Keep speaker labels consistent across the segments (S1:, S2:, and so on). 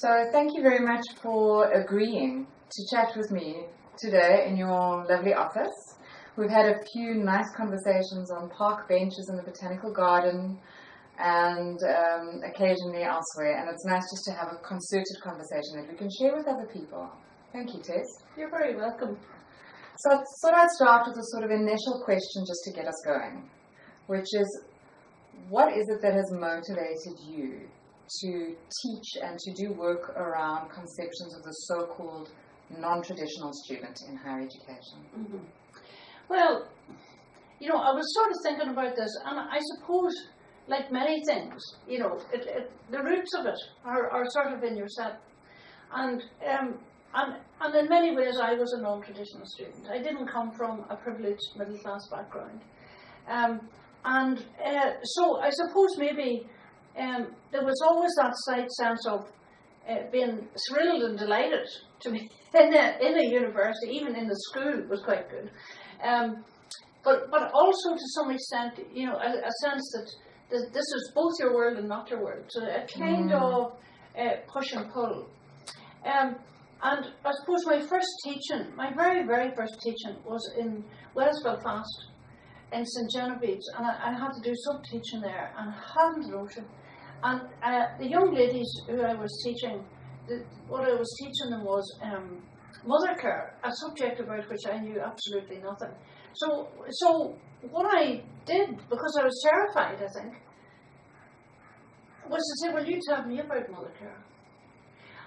S1: So thank you very much for agreeing to chat with me today in your lovely office. We've had a few nice conversations on park benches in the botanical garden and um, occasionally elsewhere, and it's nice just to have a concerted conversation that we can share with other people. Thank you, Tess.
S2: You're very welcome.
S1: So I thought I'd start with a sort of initial question just to get us going, which is what is it that has motivated you to teach and to do work around conceptions of the so-called non-traditional student in higher education?
S2: Mm-hmm. Well, you know, I was sort of thinking about this, and I suppose, like many things, you know, it, it, the roots of it are, are sort of in yourself. And, um, and, and in many ways, I was a non traditional student. I didn't come from a privileged middle class background. Um, and uh, so I suppose maybe um, there was always that slight sense of uh, being thrilled and delighted to be in a, in a university, even in the school was quite good. Um, but, but also to some extent, you know, a, a sense that th- this is both your world and not your world. So a kind mm. of uh, push and pull. Um, and I suppose my first teaching, my very, very first teaching was in West Belfast in St Genevieve's, and I, I, had to do some teaching there, and I hadn't notion. And uh, the young ladies who I was teaching, the, what I was teaching them was um, mother care, a subject about which I knew absolutely nothing. So, so what I did, because I was terrified, I think, was to say, well, you tell me about mother care.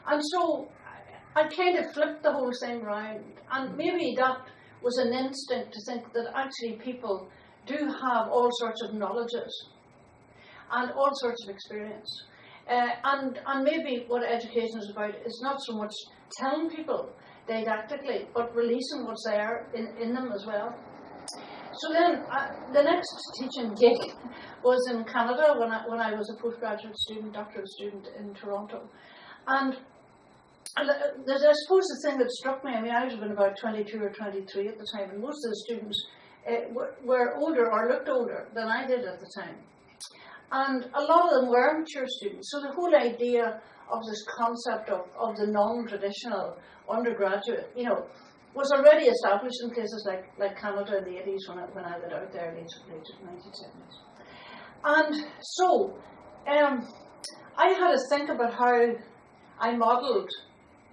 S2: And so I kind of flipped the whole thing around, and maybe that was an instinct to think that actually people do have all sorts of knowledges and all sorts of experience. Uh, and, and maybe what education is about is not so much telling people didactically, but releasing what's there in, in them as well. So then, uh, the next teaching gig was in Canada when I, when I was a postgraduate student, doctoral student in Toronto. And, uh, I suppose the thing that struck me, I mean, I was been about 22 or 23 at the time, and most of the students uh, were, were older or looked older than I did at the time. And a lot of them were mature students. So the whole idea of this concept of, of the non-traditional undergraduate, you know, was already established in places like, like Canada in the 80s when I, when I went out there, late, late 1970s. And so, um, I had to think about how I modelled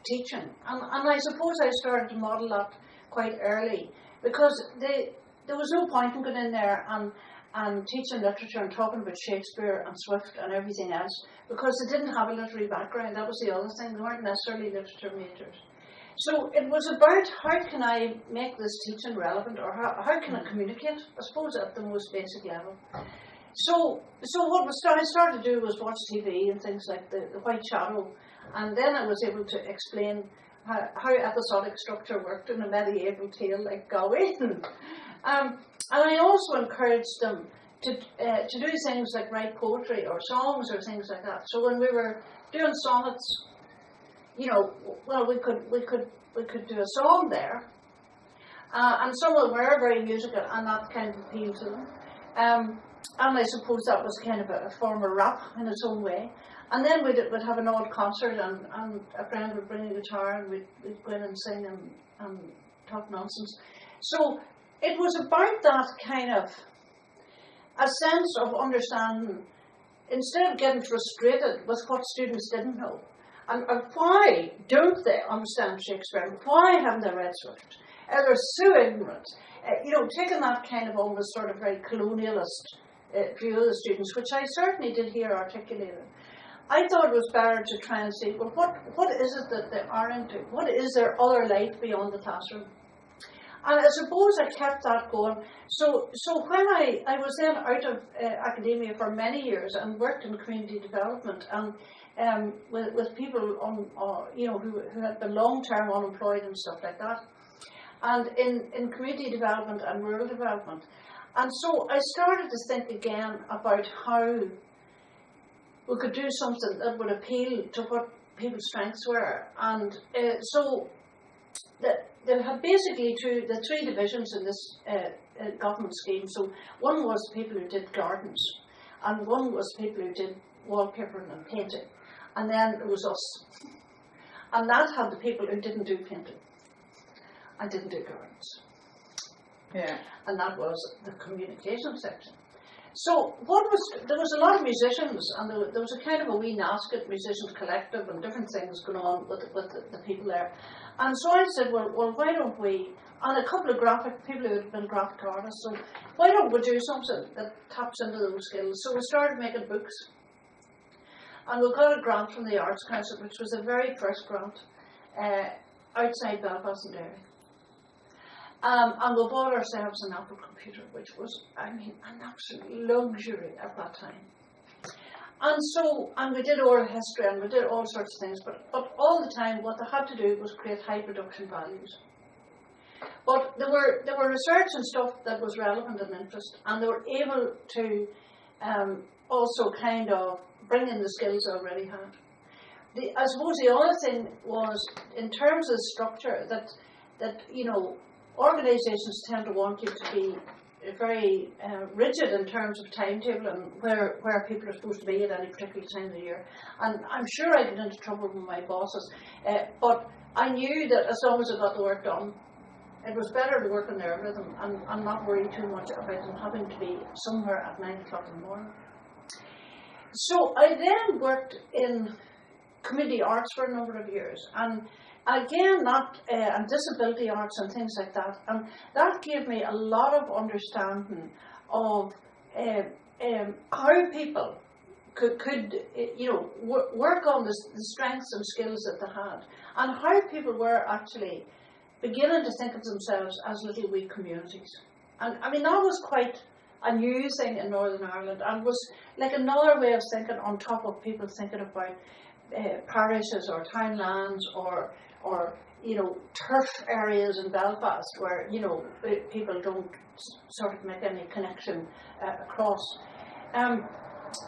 S2: teaching. And, and I suppose I started to model that quite early because they, there was no point in going in there and and teaching literature and talking about Shakespeare and Swift and everything else because they didn't have a literary background. That was the other thing. They weren't necessarily literature majors. So it was about how can I make this teaching relevant or how, how can I communicate, I suppose, at the most basic level. So, so what was I started to do was watch TV and things like the, the White Shadow, and then I was able to explain how, how episodic structure worked in a medieval tale like Gawain. um, and I also encouraged them to, uh, to do things like write poetry or songs or things like that. So when we were doing sonnets, you know, well, we could, we could, we could do a song there. Uh, and some of them were very musical and that kind of appealed to them. Um, and I suppose that was kind of a, form of rap in its own way. And then we'd, we'd have an odd concert and, and a friend would bring a guitar and we'd, we'd go in and sing and, and talk nonsense. So it was about that kind of a sense of understanding instead of getting frustrated with what students didn't know. And, and why don't they understand Shakespeare? Why haven't they read Swift? Uh, they're so ignorant. Uh, you know, taking that kind of almost sort of very colonialist uh, view of the students, which I certainly did hear articulated. I thought it was better to try and see, well, what, what is it that they aren't doing? What is their other life beyond the classroom? And I suppose I kept that going. So, so when I, I was then out of uh, academia for many years and worked in community development and um, with, with people on, uh, you know, who, who had been long-term unemployed and stuff like that, and in, in community development and rural development. And so I started to think again about how we could do something that would appeal to what people's strengths were. And uh, so the, there have basically two, the three divisions in this uh, uh, government scheme. So one was people who did gardens, and one was people who did wallpapering and painting, and then it was us. And that had the people who didn't do painting and didn't do gardens.
S1: Yeah.
S2: And that was the communication section. So what was there was a lot of musicians and there, there was a kind of a wee Nasket musicians collective and different things going on with with the, the people there. And so I said, well, well, why don't we? And a couple of graphic people who had been graphic artists, so why don't we do something that taps into those skills? So we started making books, and we got a grant from the Arts Council, which was the very first grant uh, outside Belfast and Derry. Um, and we bought ourselves an Apple computer, which was, I mean, an absolute luxury at that time. And so, and we did oral history and we did all sorts of things, but, but all the time what they had to do was create high production values. But there were, there were research and stuff that was relevant and interest, and they were able to um, also kind of bring in the skills they already had. The, I suppose the other thing was, in terms of structure, that, that you know, organisations tend to want you to be very uh, rigid in terms of timetable and where, where people are supposed to be at any particular time of the year. And I'm sure I get into trouble with my bosses, uh, but I knew that as long as I got the work done, it was better to work in their rhythm and, and not worry too much about them having to be somewhere at nine o'clock in the morning. So I then worked in community arts for a number of years, and again, not uh, and disability arts and things like that, and that gave me a lot of understanding of uh, um, how people could, could uh, you know, w- work on the, the strengths and skills that they had, and how people were actually beginning to think of themselves as little wee communities. And I mean, that was quite a new thing in Northern Ireland and was like another way of thinking on top of people thinking about uh, parishes or townlands or or you know turf areas in Belfast where you know people don't sort of make any connection uh, across. Um,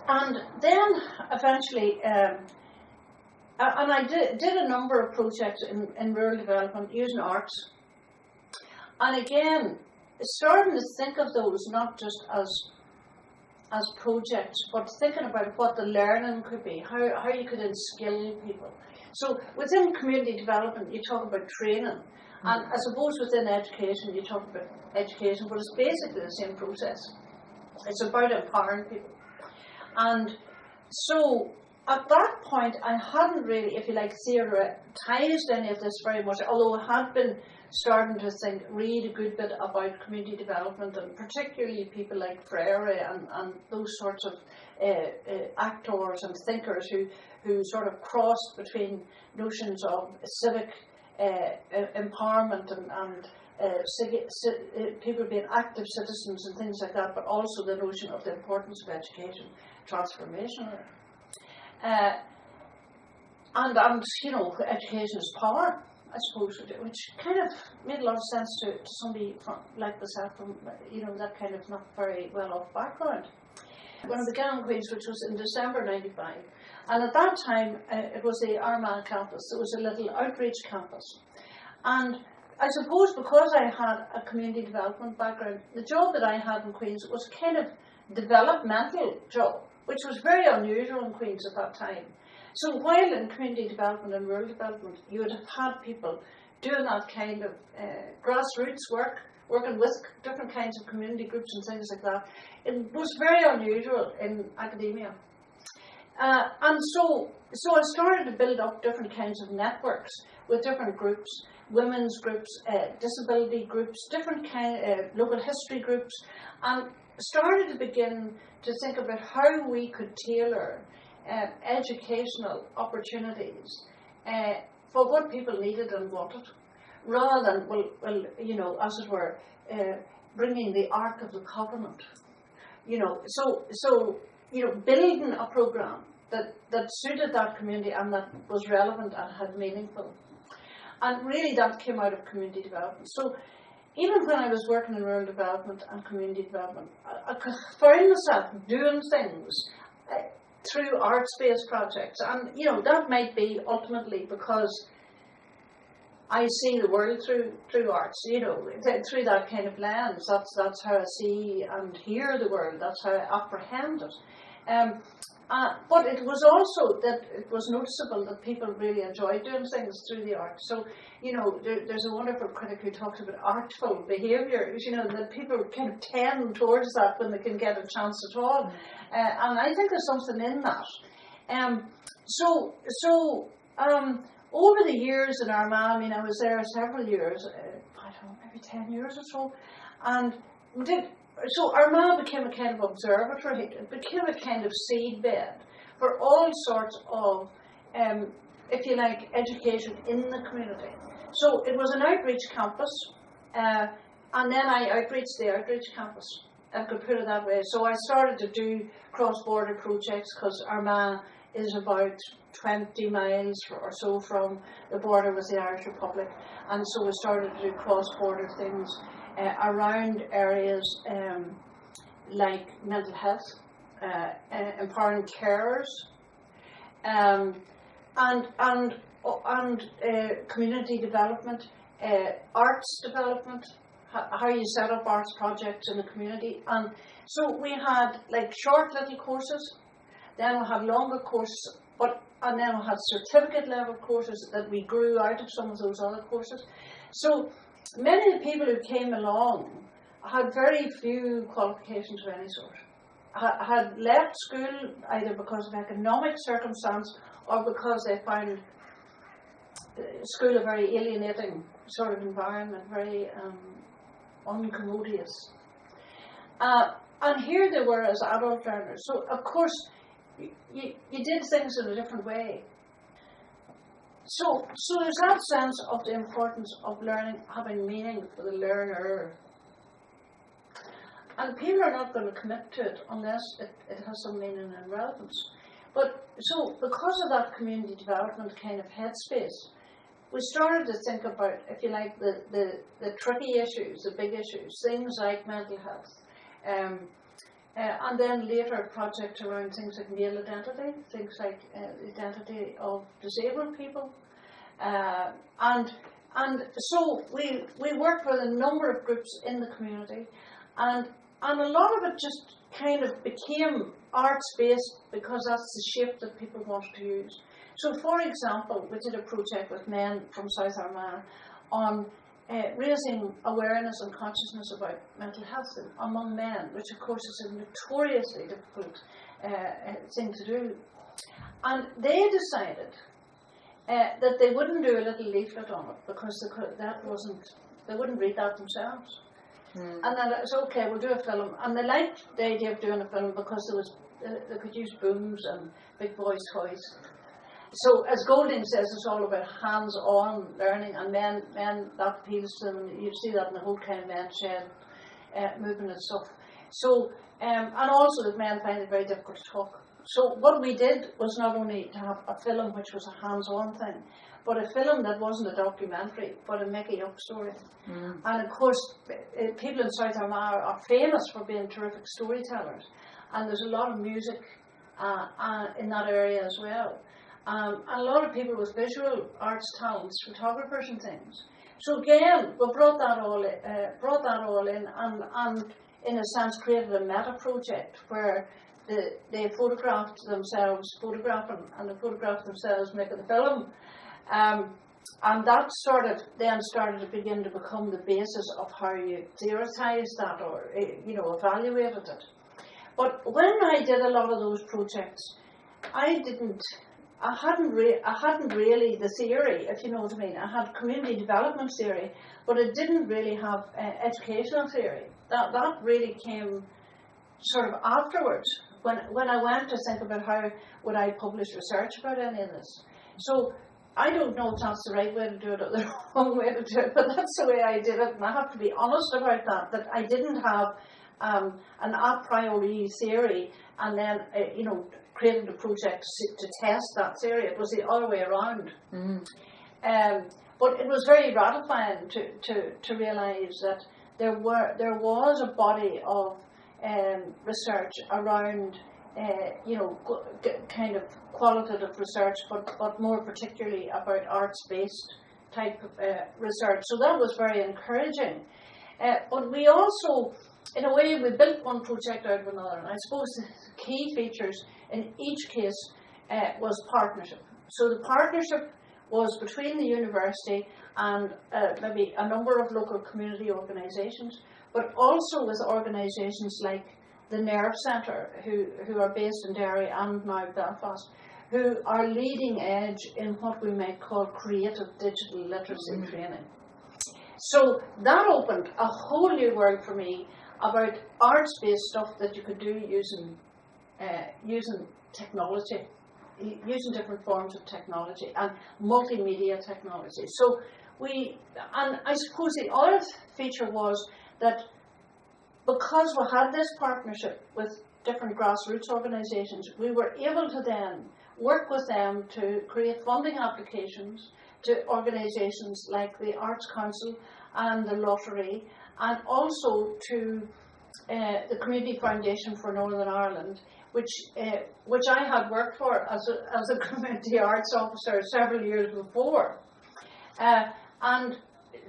S2: and then eventually, um, and I did, did a number of projects in, in rural development using arts. And again, starting to think of those not just as as projects, but thinking about what the learning could be, how, how you could instill people. So within community development, you talk about training, and I suppose within education, you talk about education, but it's basically the same process. It's about empowering people. And so at that point, I hadn't really, if you like, theorized any of this very much, although I had been starting to think, read a good bit about community development and particularly people like Freire and, and those sorts of uh, uh, actors and thinkers who, who sort of crossed between notions of civic uh, empowerment and, and uh, people being active citizens and things like that, but also the notion of the importance of education, transformation. Uh, and, and, you know, education is power. I suppose, which kind of made a lot of sense to, to somebody from, like myself from, you know, that kind of not very well off background. When I began in Queen's, which was in December 95, and at that time uh, it was the Armagh campus, it was a little outreach campus. And I suppose because I had a community development background, the job that I had in Queen's was kind of developmental job, which was very unusual in Queen's at that time. So while in community development and rural development, you would have had people doing that kind of uh, grassroots work, working with different kinds of community groups and things like that. It was very unusual in academia. Uh, and so, so I started to build up different kinds of networks with different groups, women's groups, uh, disability groups, different kind, uh, local history groups, and started to begin to think about how we could tailor uh, educational opportunities uh, for what people needed and wanted, rather than, well, well you know, as it were, uh, bringing the Ark of the Covenant. You know, so, so you know, building a program that, that suited that community and that was relevant and had meaningful. And really that came out of community development. So even when I was working in rural development and community development, I, I found myself doing things uh, through arts-based projects. And, you know, that might be ultimately because I see the world through through arts, you know, th- through that kind of lens. That's that's how I see and hear the world. That's how I apprehend it. Um, Uh, but it was also that it was noticeable that people really enjoyed doing things through the arts. So, you know, there, there's a wonderful critic who talks about artful behaviour, you know, that people kind of tend towards that when they can get a chance at all. Uh, and I think there's something in that. Um, so, so um, over the years in Armagh, I mean, I was there several years, uh, I don't know, maybe 10 years or so, and we did so Armagh became a kind of observatory, it became a kind of seedbed for all sorts of, um, if you like, education in the community. So it was an outreach campus, uh, and then I outreached the outreach campus, I could put it that way. So I started to do cross-border projects because Armagh is about 20 miles or so from the border with the Irish Republic, and so we started to do cross-border things uh, around areas um, like mental health, uh, uh, empowering carers, um, and and and uh, community development, uh, arts development, how you set up arts projects in the community, and so we had like short little courses, then we had longer courses, but and then we had certificate level courses that we grew out of some of those other courses. So many of the people who came along had very few qualifications of any sort. Had left school either because of economic circumstance or because they found school a very alienating sort of environment, very um, uncommodious. Uh, and here they were as adult learners. So, of course, you, you did things in a different way. So, so there's that sense of the importance of learning having meaning for the learner. And people are not going to commit to it unless it, it has some meaning and relevance. But so, because of that community development kind of headspace, we started to think about, if you like, the, the, the tricky issues, the big issues, things like mental health. Um, uh, and then later projects around things like male identity, things like uh, identity of disabled people. Uh, and and so we we worked with a number of groups in the community and and a lot of it just kind of became arts based because that's the shape that people wanted to use. So for example, we did a project with men from South Armagh on uh, raising awareness and consciousness about mental health among men, which of course is a notoriously difficult uh, uh, thing to do. And they decided uh, that they wouldn't do a little leaflet on it because could, that wasn't, they wouldn't read that themselves. Mm. And then it was okay, we'll do a film. And they liked the idea of doing a film because there was, uh, they could use booms and big boys' toys so as Golding says, it's all about hands-on learning, and men, men that appeals to them. You see that in the whole kind of men shed uh, movement and stuff. So, um, and also that men find it very difficult to talk. So what we did was not only to have a film which was a hands-on thing, but a film that wasn't a documentary, but a making up story. Mm. And of course, uh, people in South Armagh are famous for being terrific storytellers, and there's a lot of music uh, uh, in that area as well. Um, a lot of people with visual arts talents, photographers and things. So again, brought that all, uh, brought that all in, and, and in a sense created a meta project where the, they photographed themselves, photographing, and they photographed themselves making the film. Um, and that sort of then started to begin to become the basis of how you theorised that or eh, you know evaluated it. But when I did a lot of those projects, I didn't I hadn't re- I hadn't really the theory, if you know what I mean. I had community development theory, but it didn't really have uh, educational theory. That that really came sort of afterwards when when I went to think about how would I publish research about any of this. So I don't know if that's the right way to do it or the wrong way to do it, but that's the way I did it, and I have to be honest about that. That I didn't have um, an a priori theory, and then uh, you know created a project to test that theory. It was the other way around. Mm. Um, but it was very gratifying to, to, to realise that there were there was a body of um, research around uh, you know kind of qualitative research, but, but more particularly about arts based type of uh, research. So that was very encouraging. Uh, but we also, in a way, we built one project out of another. And I suppose the key features in each case uh, was partnership. So the partnership was between the university and uh, maybe a number of local community organisations, but also with organisations like the Nerve Centre, who, who are based in Derry and now Belfast, who are leading edge in what we might call creative digital literacy
S1: Mhm.
S2: training. So that opened a whole new world for me about arts-based stuff that you could do using uh, using technology, using different forms of technology and multimedia technology. So we, and I suppose the other feature was that because we had this partnership with different grassroots organisations, we were able to then work with them to create funding applications to organisations like the Arts Council and the Lottery, and also to uh, the Community Foundation for Northern Ireland, which uh, which I had worked for as a, as a community arts officer several years before, uh, and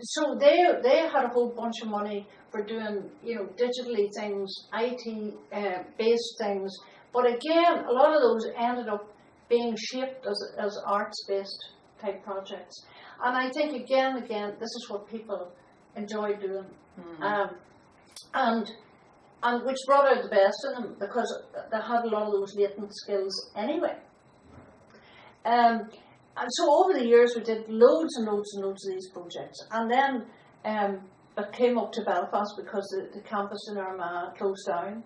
S2: so they they had a whole bunch of money for doing you know digitally things, IT uh, based things, but again a lot of those ended up being shaped as as arts based type projects, and I think again again this is what people enjoy doing.
S1: Mm.
S2: Um, and and which brought out the best in them because they had a lot of those latent skills anyway. Um, and so over the years we did loads and loads and loads of these projects, and then um, it came up to Belfast because the, the campus in Armagh closed down,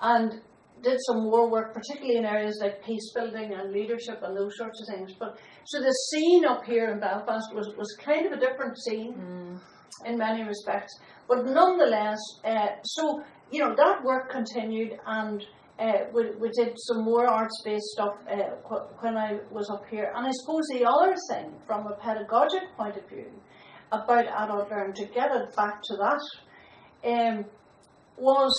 S2: and did some more work, particularly in areas like peace building and leadership and those sorts of things. But so the scene up here in Belfast was, was kind of a different scene
S1: Mm.
S2: in many respects. But nonetheless, uh, so you know that work continued, and uh, we, we did some more arts-based stuff uh, when I was up here. And I suppose the other thing, from a pedagogic point of view, about adult learning, to get it back to that, um, was,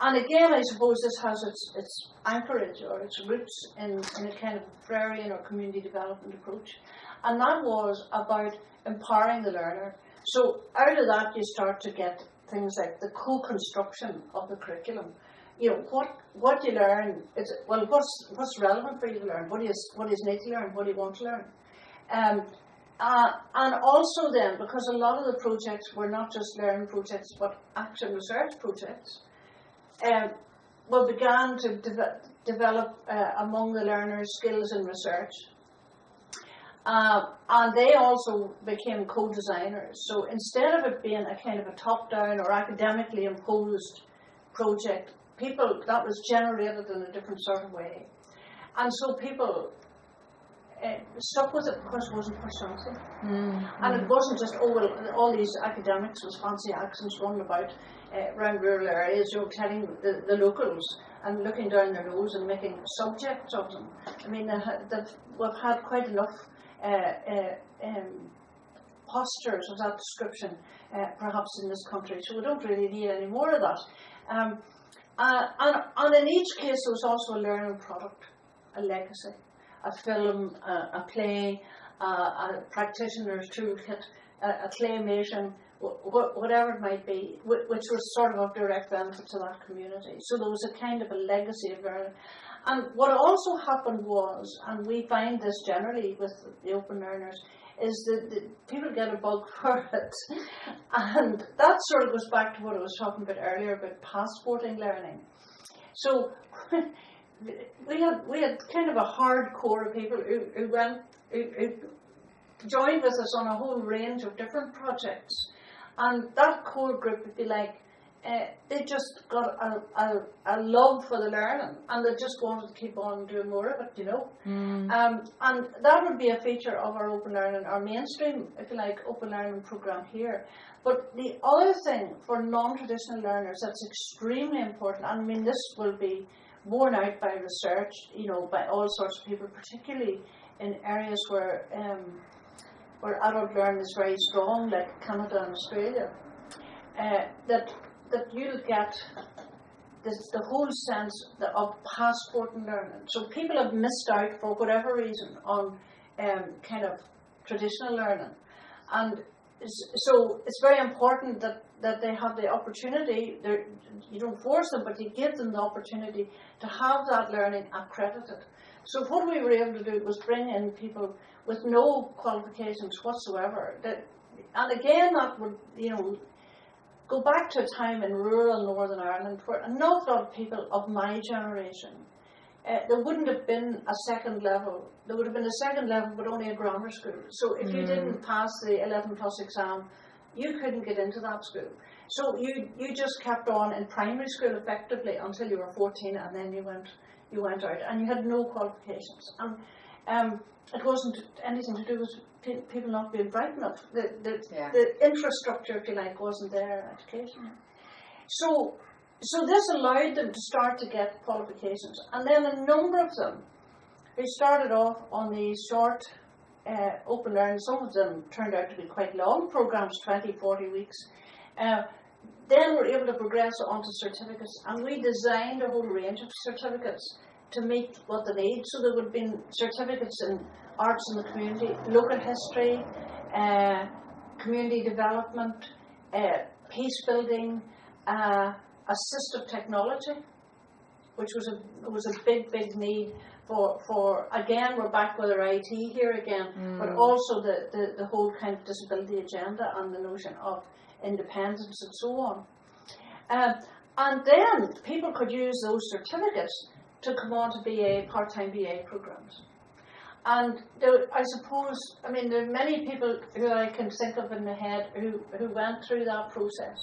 S2: and again, I suppose this has its, its anchorage or its roots in, in a kind of agrarian or community development approach, and that was about empowering the learner. So out of that, you start to get things like the co-construction of the curriculum. You know what what you learn is well, what's what's relevant for you to learn? What you what is need to learn? What do you want to learn? Um, uh, and also then, because a lot of the projects were not just learning projects, but action research projects, um, we began to deve- develop uh, among the learners skills in research. Uh, and they also became co-designers. So instead of it being a kind of a top-down or academically imposed project, people that was generated in a different sort of way, and so people uh, stuck with it because it wasn't personality.
S1: Mm.
S2: And it wasn't just, oh, well, all these academics with fancy accents running about uh, around rural areas, you know, telling the, the locals and looking down their nose and making subjects of them. I mean, they ha- they've, we've had quite enough um, postures of that description, uh, perhaps in this country, so we don't really need any more of that. Um, uh, and, and in each case, there was also a learning product, a legacy, a film, a, a play, uh, a practitioner's toolkit, a, a claymation, wh- wh- whatever it might be, wh- which was sort of of direct benefit to that community. So there was a kind of a legacy of learning. And what also happened was, and we find this generally with the open learners, is that people get a bug for it. And that sort of goes back to what I was talking about earlier about passporting learning. So we had we had kind of a hardcore of people who, who went who, who joined with us on a whole range of different projects. And that core group would be like uh, they just got a, a, a love for the learning and they just wanted to keep on doing more of it, you know.
S1: Mm.
S2: Um, and that would be a feature of our open learning, our mainstream, if you like, open learning program here. But the other thing for non-traditional learners that's extremely important, and I mean this will be borne out by research, you know, by all sorts of people, particularly in areas where um, where adult learning is very strong, like Canada and Australia, uh, that that you'll get this, the whole sense of passport and learning. So people have missed out for whatever reason on um, kind of traditional learning, and so it's very important that, that they have the opportunity. You don't force them, but you give them the opportunity to have that learning accredited. So what we were able to do was bring in people with no qualifications whatsoever. That, and again, that would you know go back to a time in rural Northern Ireland where an awful lot of people of my generation uh, there wouldn't have been a second level. There would have been a second level, but only a grammar school. So if you
S1: Mm.
S2: didn't pass the 11 plus exam, you couldn't get into that school. So you you just kept on in primary school effectively until you were 14, and then you went you went out, and you had no qualifications. And um, it wasn't anything to do with people not being bright enough. The the,
S1: Yeah.
S2: the infrastructure, if you like, wasn't there education. So so this allowed them to start to get qualifications. And then a number of them they started off on these short uh, open learning, some of them turned out to be quite long programs, 20, 40 weeks, uh, then were able to progress onto certificates. And we designed a whole range of certificates to meet what they need. So there would have been certificates in arts in the community, local history, uh, community development, uh, peace building, uh, assistive technology, which was a was a big big need for for again we're back with our IT here again, but also the, the the whole kind of disability agenda and the notion of independence and so on. Um, and then people could use those certificates to come on to BA part time BA programs. And there, I suppose, I mean, there are many people who I can think of in my head who, who went through that process.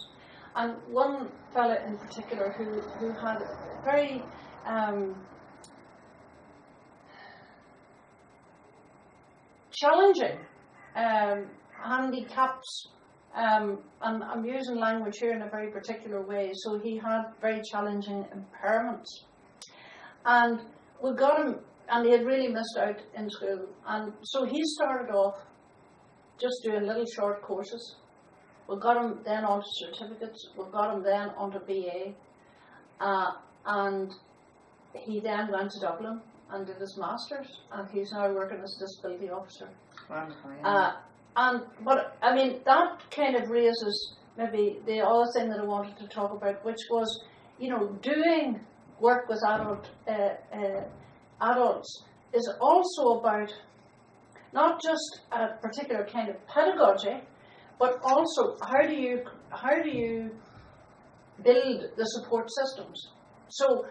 S2: And one fella in particular who, who had very um, challenging um, handicaps, um, and I'm using language here in a very particular way, so he had very challenging impairments. And we got him, and he had really missed out in school, and so he started off just doing little short courses. We got him then onto certificates, we got him then onto BA, uh, and he then went to Dublin and did his masters, and he's now working as a disability officer.
S1: Wonderful. Yeah.
S2: Uh, and but I mean that kind of raises maybe the other thing that I wanted to talk about, which was you know doing work with adult uh, uh, adults is also about not just a particular kind of pedagogy, but also how do you how do you build the support systems. So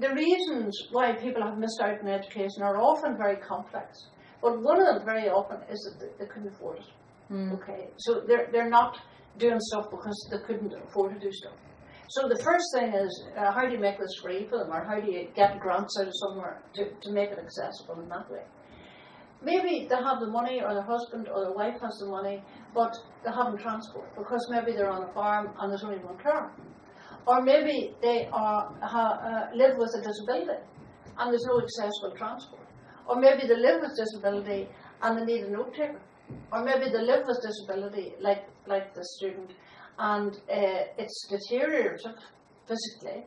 S2: the reasons why people have missed out in education are often very complex. But one of them very often is that they, they couldn't afford it.
S1: Mm.
S2: Okay, so they're, they're not doing stuff because they couldn't afford to do stuff. So the first thing is uh, how do you make this free for them, or how do you get grants out of somewhere to, to make it accessible in that way? Maybe they have the money, or their husband or their wife has the money, but they haven't transport because maybe they're on a farm and there's only one car, or maybe they are ha, uh, live with a disability and there's no accessible transport, or maybe they live with disability and they need a note taker, or maybe they live with disability like like the student and uh, it's deteriorative physically,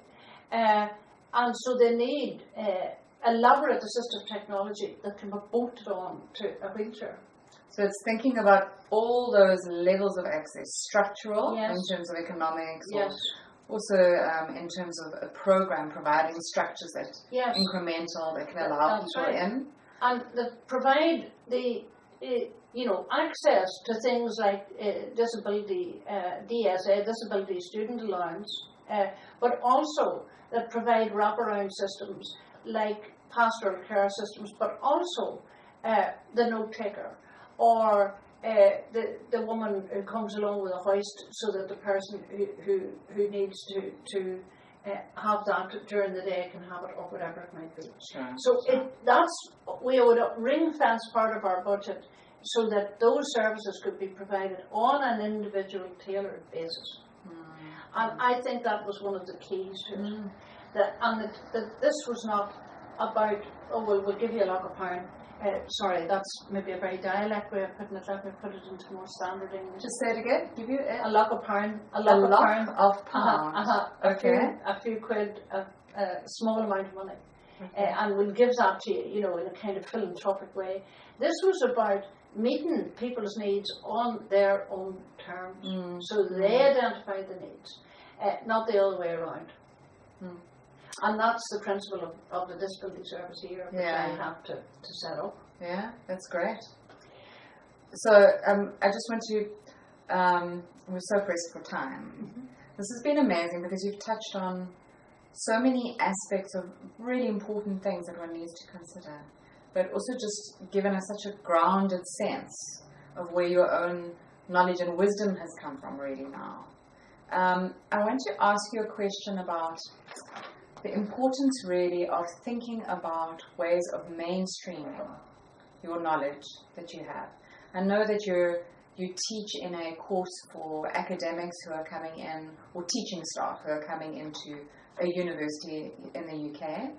S2: uh, and so they need uh, elaborate assistive technology that can be bolted on to a wheelchair.
S1: So it's thinking about all those levels of access, structural
S2: Yes.
S1: in terms of economics,
S2: Yes,
S1: also um, in terms of a program providing structures that
S2: yes,
S1: incremental that can allow
S2: That's
S1: people
S2: right.
S1: in.
S2: and that provide the uh, you know access to things like uh, disability uh, DSA, disability student allowance, uh, but also that provide wraparound systems like pastoral care systems, but also uh, the note taker or uh, the, the woman who comes along with a hoist so that the person who, who, who needs to, to uh, have that during the day can have it or whatever it might be.
S1: Sure.
S2: So it, that's, we would ring fence part of our budget so that those services could be provided on an individual tailored basis. And I think that was one of the keys to it.
S1: Mm.
S2: That, and that, that this was not about, oh, well, we'll give you a lock of pound. Uh, sorry, that's maybe a very dialect way of putting it. Let me put it into more standard English.
S1: Just say it again. Give you
S2: a
S1: a,
S2: lock of pound, a
S1: a
S2: lock of
S1: lock
S2: pound,
S1: of
S2: uh-huh, uh-huh, a few, a few quid, a, a small amount of money. uh, and will give that to you, you know, in a kind of philanthropic way. This was about meeting people's needs on their own terms.
S1: Mm.
S2: So they identify the needs, uh, not the other way around.
S1: Mm.
S2: And that's the principle of, of the disability service here, which
S1: Yeah.
S2: I have to, to set up.
S1: Yeah, that's great. So um, I just want to, um, we're so pressed for time. This has been amazing because you've touched on so many aspects of really important things that one needs to consider, but also just given us such a grounded sense of where your own knowledge and wisdom has come from really now. Um, I want to ask you a question about the importance really of thinking about ways of mainstreaming your knowledge that you have. I know that you're you teach in a course for academics who are coming in, or teaching staff who are coming into a university in the UK,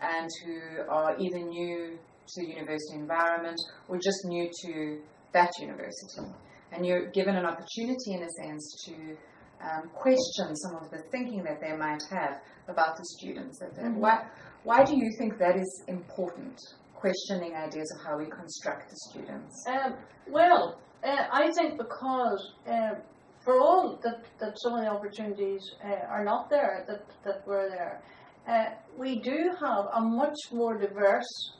S1: and who are either new to the university environment or just new to that university. And you're given an opportunity, in a sense, to um, question some of the thinking that they might have about the students. That they-
S2: Mhm.
S1: Why, why do you think that is important? Questioning ideas of how we construct the students.
S2: Um, well, uh, I think because um, for all that, that some of the opportunities uh, are not there that, that were there, uh, we do have a much more diverse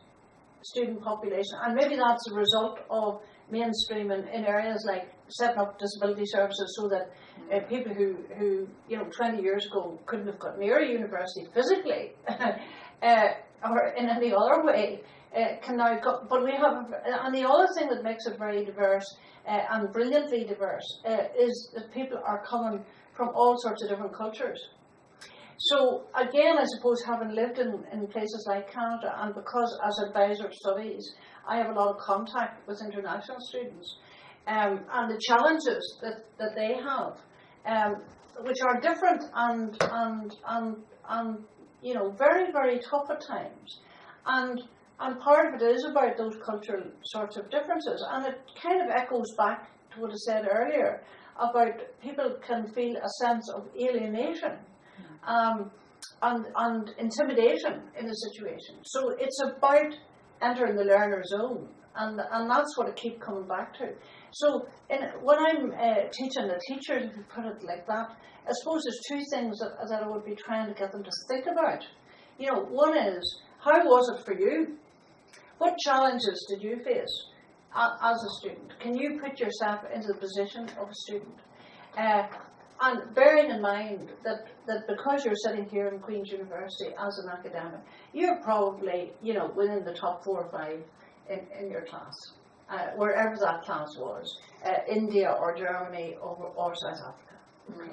S2: student population, and maybe that's a result of mainstreaming in areas like setting up disability services so that uh, people who, who, you know, 20 years ago couldn't have got near a university physically uh, or in any other way uh, can now go. But we have, and the other thing that makes it very diverse uh, and brilliantly diverse uh, is that people are coming from all sorts of different cultures. So again, I suppose having lived in, in places like Canada, and because as advisor of studies, I have a lot of contact with international students, um, and the challenges that, that they have, um, which are different and and and and you know very very tough at times, and and part of it is about those cultural sorts of differences, and it kind of echoes back to what I said earlier about people can feel a sense of alienation um, and, intimidation in a situation. So it's about entering the learner zone, and, and that's what I keep coming back to. So in, when I'm uh, teaching the teachers, if you put it like that, I suppose there's two things that, that I would be trying to get them to think about. You know, one is, how was it for you? What challenges did you face a- as a student? Can you put yourself into the position of a student? Uh, and bearing in mind that, that because you're sitting here in Queen's University as an academic, you're probably, you know, within the top four or five in, in your class, uh, wherever that class was, uh, India or Germany or, or South Africa. Okay.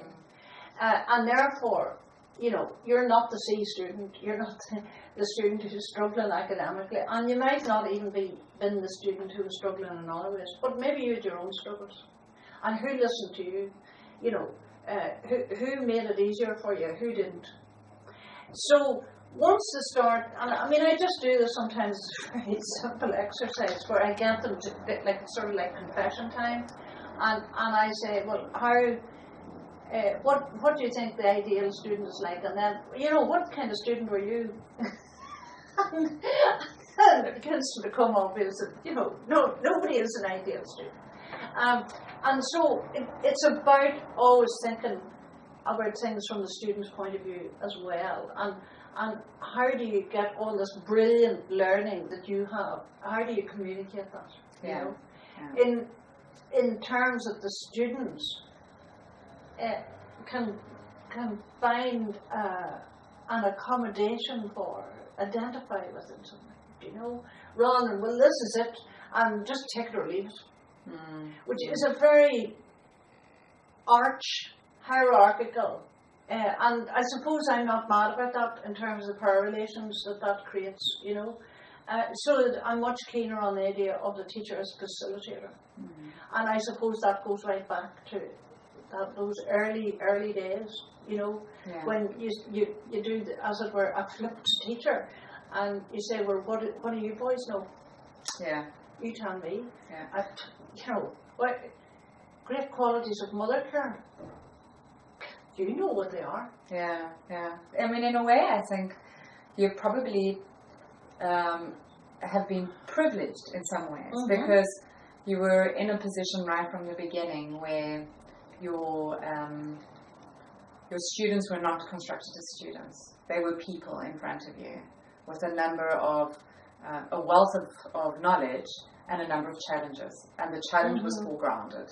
S2: Uh, and therefore, you know, you're not the C student, you're not the, the student who's struggling academically, and you might not even be been the student who was struggling in other ways, but maybe you had your own struggles. And who listened to you? You know, uh, who, who made it easier for you, who didn't. So once they start, and I mean, I just do this sometimes as a simple exercise where I get them to like sort of like confession time, and and I say, well, how. Uh, what what do you think the ideal student is like? And then you know what kind of student were you? and, and it begins to become obvious that you know no nobody is an ideal student. Um, and so it, it's about always thinking about things from the student's point of view as well. And, and how do you get all this brilliant learning that you have? How do you communicate that? You know?
S1: Yeah.
S2: In, in terms that the students uh, can, can find uh, an accommodation for, identify with it, you know, rather than, well, this is it, and just take it or leave it
S1: Mm.
S2: which is a very arch hierarchical. Uh, and I suppose I'm not mad about that in terms of power relations that that creates, you know. Uh, so that I'm much keener on the idea of the teacher as facilitator.
S1: Mm.
S2: And I suppose that goes right back to that, those early, early days, you know,
S1: Yeah.
S2: when you, you, you do, the, as it were, a flipped teacher. And you say, well, what, what do you boys know?
S1: Yeah.
S2: You tell me.
S1: Yeah.
S2: I, you know, what great qualities of mother care. You know what they are.
S1: Yeah, yeah. I mean, in a way, I think you probably um, have been privileged in some ways
S2: Mhm.
S1: because you were in a position right from the beginning where your um, your students were not constructed as students; they were people in front of you with a number of uh, a wealth of, of knowledge and a number of challenges, and the challenge was
S2: Mhm.
S1: foregrounded.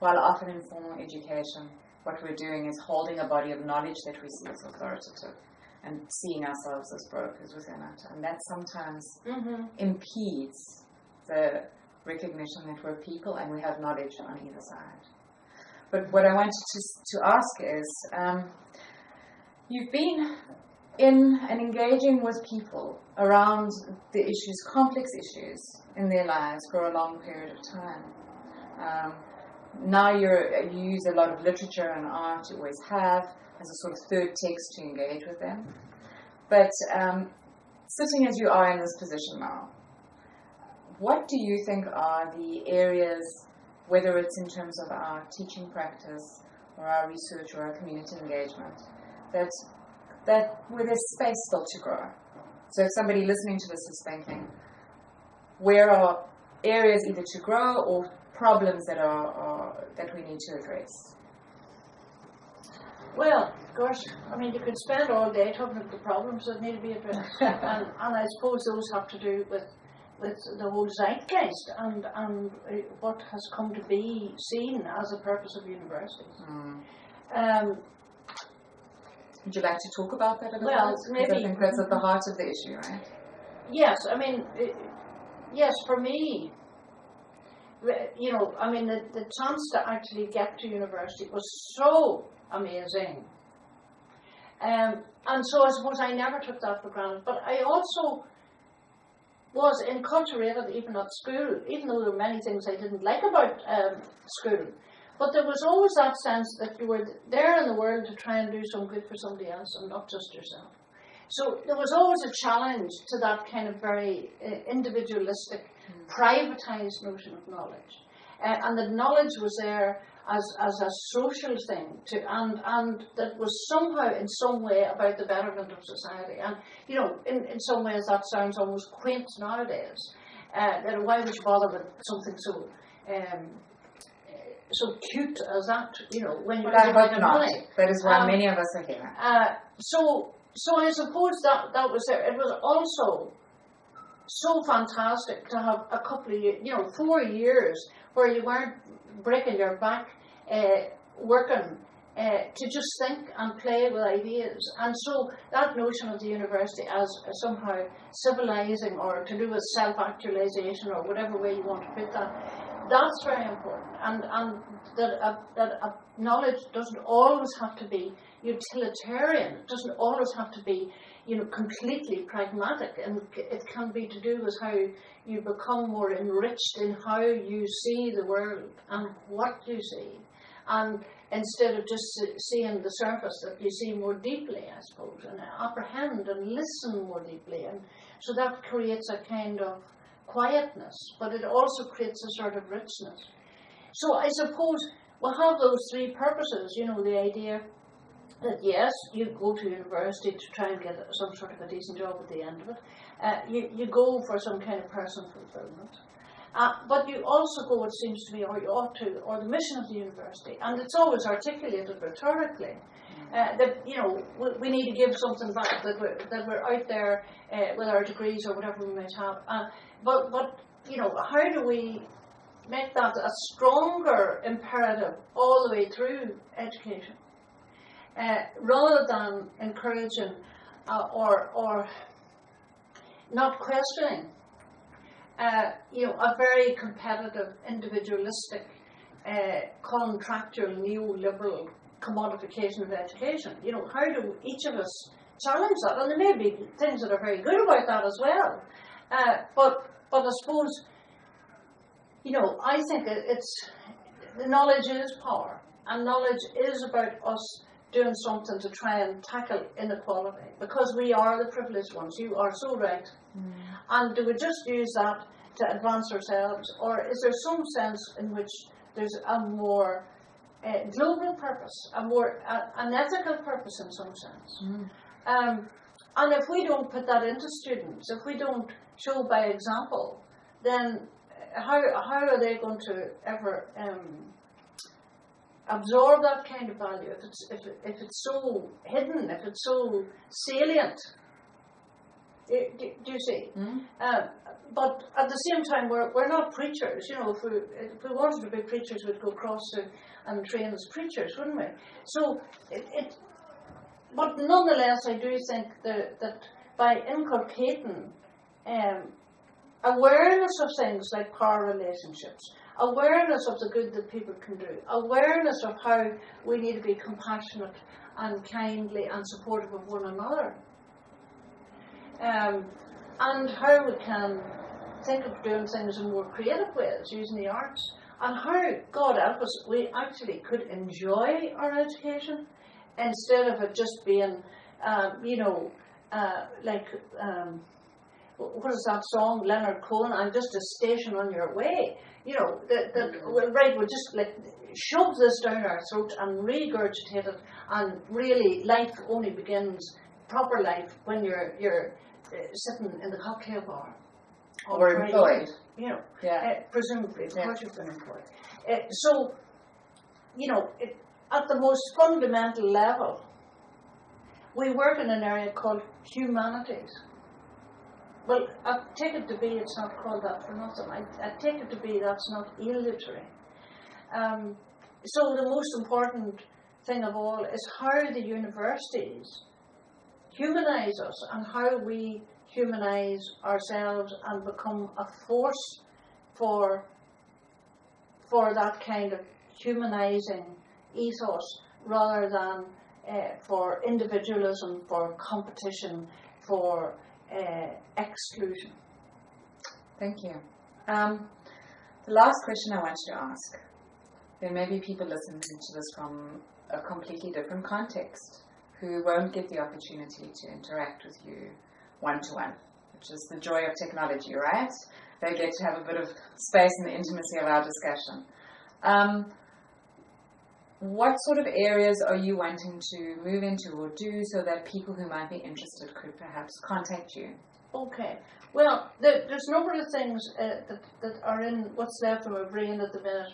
S1: While often in formal education, what we're doing is holding a body of knowledge that we see as authoritative and seeing ourselves as brokers within it. And that sometimes
S2: Mm-hmm.
S1: impedes the recognition that we're people and we have knowledge on either side. But what I wanted to, to ask is um, you've been in and engaging with people around the issues, complex issues in their lives for a long period of time. Um, now you use a lot of literature and art, you always have, as a sort of third text to engage with them. But um, sitting as you are in this position now, what do you think are the areas, whether it's in terms of our teaching practice or our research or our community engagement, that that where there's space still to grow? So if somebody listening to this is thinking, where are areas either to grow or problems that are, are that we need to address?
S2: Well, gosh, I mean, you could spend all day talking about the problems that need to be addressed, and, and I suppose those have to do with with the whole zeitgeist and and uh, what has come to be seen as a purpose of universities.
S1: Mm.
S2: Um,
S1: Would you like to talk about that a little
S2: Well,
S1: bit? 'Cause I
S2: maybe-
S1: think that's at the heart of the issue, right?
S2: yes, I mean, uh, yes, for me, you know, I mean, the, the chance to actually get to university was so amazing. Um, and so I suppose I never took that for granted. But I also was enculturated even at school, even though there were many things I didn't like about um, school. But there was always that sense that you were there in the world to try and do some good for somebody else and not just yourself. So there was always a challenge to that kind of very uh, individualistic, privatized notion of knowledge. Uh, and the knowledge was there as, as a social thing to, and, and that was somehow in some way about the betterment of society. And, you know, in, in some ways that sounds almost quaint nowadays. Uh, that why would you bother with something so um, so cute as that, you know, when you're
S1: I hope not.
S2: money.
S1: That is why
S2: Um,
S1: many of us are here.
S2: Uh, so, so I suppose that that was there. It was also so fantastic to have a couple of years, you know, four years where you weren't breaking your back, uh, working uh, to just think and play with ideas. And so that notion of the university as somehow civilizing or to do with self-actualization or whatever way you want to put that, that's very important. And, and that, a, that a knowledge doesn't always have to be utilitarian. It doesn't always have to be, you know, completely pragmatic. And it can be to do with how you become more enriched in how you see the world and what you see. And instead of just seeing the surface, that you see more deeply, I suppose, and apprehend and listen more deeply. And so that creates a kind of quietness, but it also creates a sort of richness. So I suppose we'll have those three purposes, you know, the idea that yes, you go to university to try and get some sort of a decent job at the end of it. Uh, you, you go for some kind of personal fulfillment. Uh, but you also go, it seems to me, or you ought to, or the mission of the university, and it's always articulated rhetorically. Uh, that you know we, we need to give something back that we're, that we're out there uh, with our degrees or whatever we might have. Uh, but but you know how do we make that a stronger imperative all the way through education, uh, rather than encouraging uh, or or not questioning. Uh, you know, a very competitive, individualistic, uh, contractual, neoliberal commodification of education. You know, how do each of us challenge that? And there may be things that are very good about that as well. Uh, but but I suppose, you know, I think it's the knowledge is power, and knowledge is about us doing something to try and tackle inequality because we are the privileged ones. You are so right. And do we just use that to advance ourselves, or is there some sense in which there's a more uh, global purpose, a more uh, an ethical purpose in some sense?
S1: Mm.
S2: Um, and if we don't put that into students, if we don't show by example, then how, how are they going to ever um, absorb that kind of value if it's, if, it, if it's so hidden, if it's so salient? Do, do, you see?
S1: Mm?
S2: Uh, but at the same time, we're, we're not preachers. You know, if we, if we wanted to be preachers, we'd go across to, and train as preachers, wouldn't we? So, it, it, but nonetheless, I do think that, that by inculcating um, awareness of things like power relationships, awareness of the good that people can do, awareness of how we need to be compassionate and kindly and supportive of one another, um, and how we can think of doing things in more creative ways using the arts, and how, God help us, we actually could enjoy our education instead of it just being, um, you know, uh, like, um, what is that song, Leonard Cohen? I'm just a station on your way. You know, that well, right, we'll just like shove this down our throat and regurgitate it, and really life only begins, proper life, when you're, you're uh, sitting in the cocktail bar. on
S1: Or employed.
S2: You know,
S1: Yeah.
S2: uh, presumably, of
S1: Yeah.
S2: you've been employed. Uh, so, you know, it, at the most fundamental level, we work in an area called humanities. Well, I take it to be it's not called that for nothing. I, I take it to be that's not illiterary. Um, so the most important thing of all is how the universities humanize us and how we humanize ourselves and become a force for for that kind of humanizing ethos rather than uh, for individualism, for competition, for uh, exclusion.
S1: Thank you. Um, the last question I want to ask there may be people listening to this from a completely different context who won't get the opportunity to interact with you one to one, which is the joy of technology, right? They get to have a bit of space in the intimacy of our discussion. Um, what sort of areas are you wanting to move into or do so that people who might be interested could perhaps contact you?
S2: Okay. Well, there, there's a number of things uh, that, that are in what's left of my brain at the minute.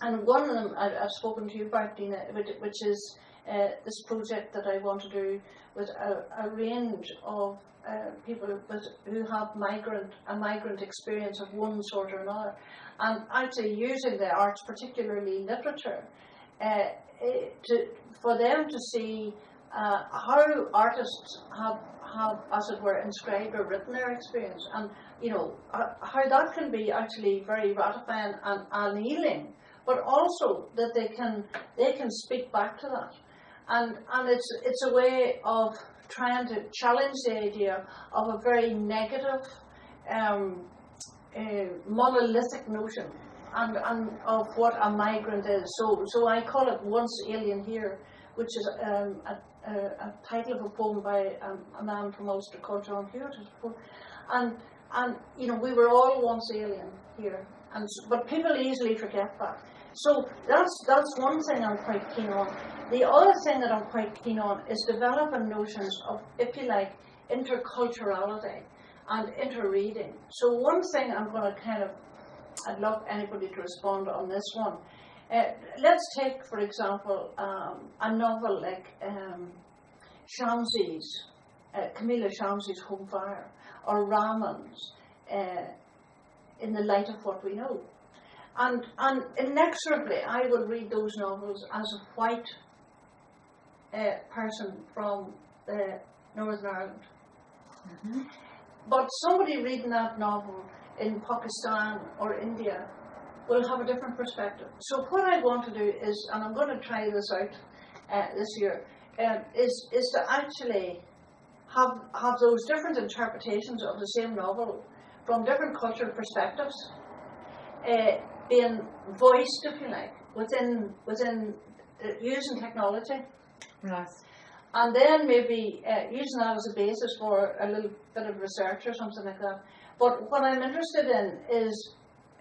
S2: And one of them I, I've spoken to you about, Dina, which, which is uh, this project that I want to do with a, a range of uh, people with, who have migrant a migrant experience of one sort or another, and actually using the arts, particularly literature, uh, to for them to see uh, how artists have have, as it were, inscribed or written their experience, and you know uh, how that can be actually very ratifying and healing, but also that they can they can speak back to that, and and it's it's a way of trying to challenge the idea of a very negative, um, uh, monolithic notion. And, and of what a migrant is. So, so I call it Once Alien Here, which is um, a, a, a title of a poem by um, a man from Ulster called John Hewitt. And, and, you know, we were all once alien here. And, but people easily forget that. So that's, that's one thing I'm quite keen on. The other thing that I'm quite keen on is developing notions of, if you like, interculturality and interreading. So one thing I'm going to kind of, I'd love anybody to respond on this one. Uh, let's take, for example, um, a novel like um, Shamsie's, uh, Kamila Shamsie's Home Fire, or Rahman's uh, In the Light of What We Know. And, and inexorably, I will read those novels as a white uh, person from uh, Northern Ireland.
S1: Mm-hmm.
S2: But somebody reading that novel in Pakistan or India will have a different perspective. So what I want to do is, and I'm going to try this out uh, this year, um, is is to actually have have those different interpretations of the same novel from different cultural perspectives, uh, being voiced, if you like, within within uh, using technology
S1: Nice.
S2: and then maybe uh, using that as a basis for a little bit of research or something like that. But what I'm interested in is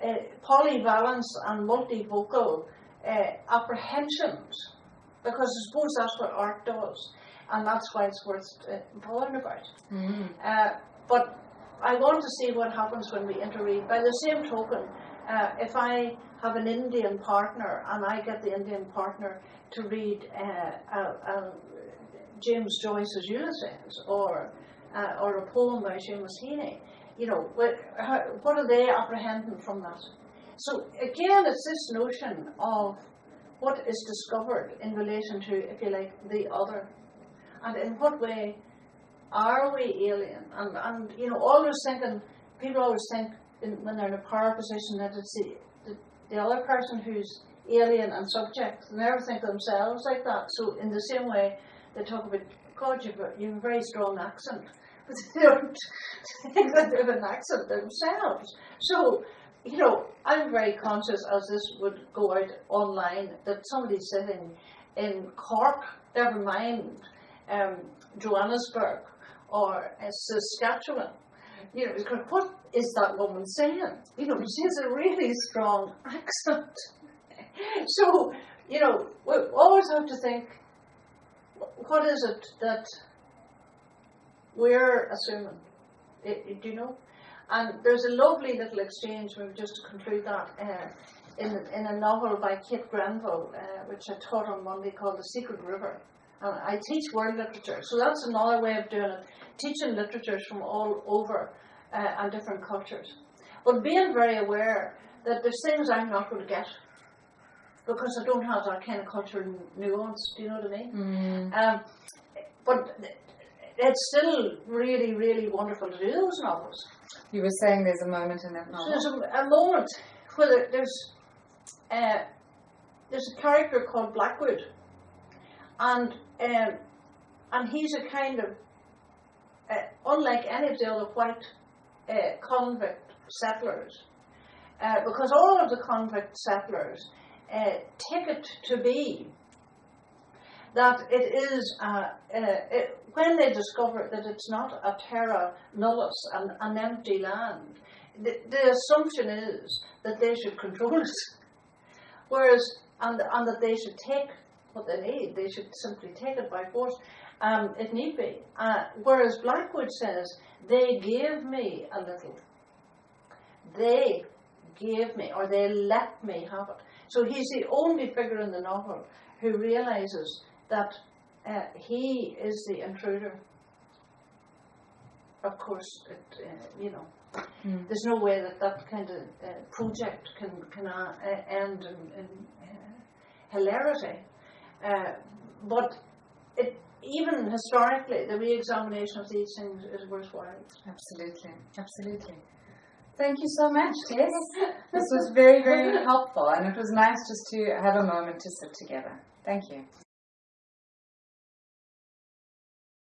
S2: uh, polyvalence and multivocal uh, apprehensions, because I suppose that's what art does. and that's why it's worth uh, bothering about.
S1: Mm.
S2: Uh, but I want to see what happens when we interread. By the same token, uh, if I have an Indian partner and I get the Indian partner to read James Joyce's Ulysses or uh, or a poem by Seamus Heaney, you know, what, how, what are they apprehending from that? So again, it's this notion of what is discovered in relation to, if you like, the other, and in what way are we alien? And, and you know, always thinking, people always think in, when they're in a power position that it's the, the, the other person who's alien and subject. They never think of themselves like that. So in the same way, they talk about, God, you've a, you've a very strong accent. They don't think that they have an accent themselves. So, you know, I'm very conscious as this would go out online that somebody sitting in Cork, never mind um, Johannesburg or uh, Saskatchewan, you know, what is that woman saying? You know, she has a really strong accent. so, you know, we always have to think, what is it that we're assuming? I- I- do you know? And there's a lovely little exchange, maybe just to conclude that, uh, in, in a novel by Kate Grenville, uh, which I taught on Monday called The Secret River. And I teach world literature, so that's another way of doing it, teaching literatures from all over uh, and different cultures. But being very aware that there's things I'm not going to get because I don't have that kind of cultural nuance, do you know what I mean?
S1: Mm.
S2: Um, but it's still really, really wonderful to do those novels.
S1: You were saying there's a moment in that novel.
S2: there's a, a moment where there's uh, there's a character called Blackwood, and um, and he's a kind of uh, unlike any of the other white uh, convict settlers, uh, because all of the convict settlers uh, take it to be that it is uh, uh, it, when they discover that it's not a terra nullius, an, an empty land, the, the assumption is that they should control it, whereas and, and that they should take what they need, they should simply take it by force, um, if need be. Uh, whereas Blackwood says they gave me a little, they gave me or they let me have it. So he's the only figure in the novel who realizes that uh, he is the intruder. Of course, it, uh, you know,
S1: Mm.
S2: there's no way that that kind of uh, project can can uh, end in, in uh, hilarity. Uh, but it, even historically, the re-examination of these things is worthwhile.
S1: Absolutely, absolutely. Thank you so much, Tess. this was very, very helpful, and it was nice just to have a moment to sit together. Thank you.